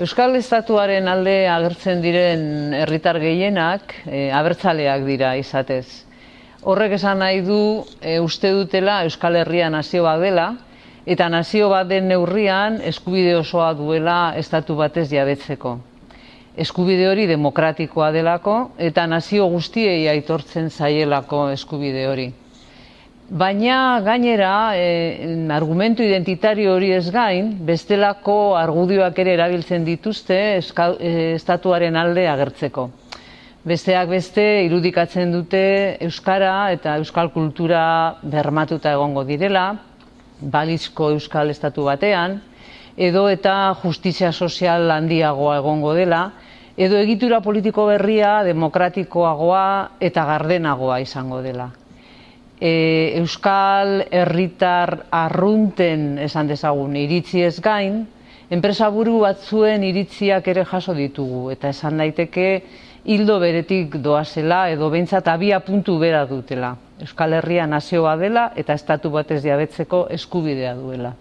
Euskal Estatuaren alde agertzen diren herritar gehienak e, abertzaleak dira izatez. Horrek esan nahi du e, uste dutela Euskal Herria nazio bat dela, eta nazio bat den neurrian eskubide osoa duela estatu batez jabetzeko. Eskubide hori demokratikoa delako eta nazio guztiei aitortzen zaielako eskubide hori. Baina gainera, e, argumentu identitario hori ez gain, bestelako argudioak ere erabiltzen dituzte eh, estatuaren alde agertzeko. Besteak beste irudikatzen dute Euskara eta Euskal kultura bermatuta egongo direla, balizko Euskal Estatu batean, edo eta justizia sozial handiagoa egongo dela, edo egitura politiko berria demokratikoagoa eta gardenagoa izango dela e, Euskal herritar arrunten esan dezagun iritzi gain, enpresa buru batzuen iritziak ere jaso ditugu, eta esan daiteke hildo beretik doazela edo behintzat abia puntu bera dutela. Euskal Herria nazioa dela eta estatu batez diabetzeko eskubidea duela.